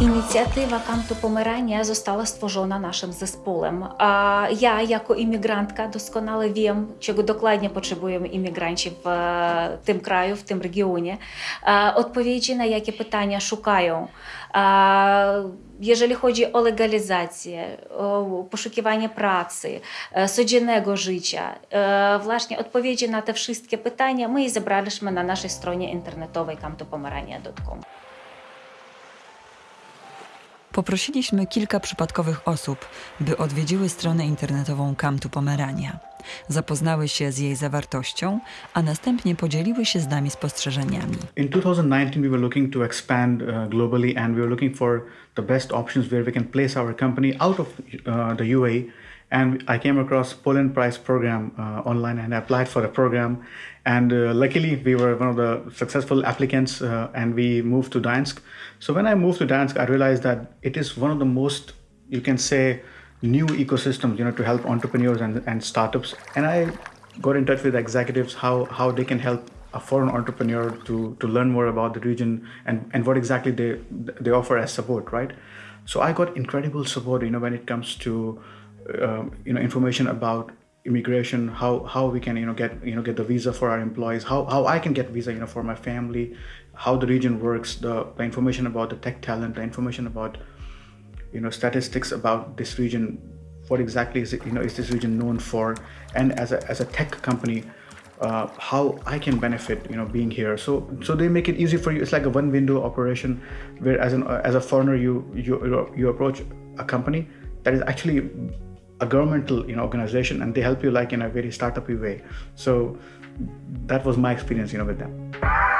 Inicjatywa Kamtu Pomerania została stworzona naszym zespołem. Ja, jako imigrantka, doskonale wiem, czego dokładnie potrzebują imigranci w e, tym kraju, w tym regionie. E, Odpowiedzi na jakie pytania szukają. E, Jeżeli chodzi o legalizację, o poszukiwanie pracy, codziennego życia, właśnie odpowiedzi na te wszystkie pytania my zebraliśmy na naszej stronie internetowej kamtopomerania.com. Poprosiliśmy kilka przypadkowych osób, by odwiedziły stronę internetową Kamtu Pomerania. Zapoznały się z jej zawartością, a następnie podzieliły się z nami spostrzeżeniami. In 2019, we were looking to expand uh, globally and we were looking for the best options where we can place our company out of uh, the UAE. And I came across Poland Prize program uh, online and applied for the program. And uh, luckily, we were one of the successful applicants uh, and we moved to Gdańsk. So when I moved to Gdańsk, I realized that it is one of the most, you can say, new ecosystems, you know, to help entrepreneurs and, and startups. And I got in touch with executives how, how they can help a foreign entrepreneur to, to learn more about the region and, and what exactly they, they offer as support, right? So I got incredible support, you know, when it comes to, you know, information about immigration, how, how we can, you know, get, you know, get the visa for our employees, how, how I can get visa, you know, for my family, how the region works, the, the information about the tech talent, the information about you know statistics about this region what exactly is it you know is this region known for? And as a, as a tech company uh, how i can benefit you know being here. So so they make it easy for you. It's like a one window operation where as an as a foreigner you you you approach a company that is actually a governmental you know organization and they help you like in a very startup way. So that was my experience you know with them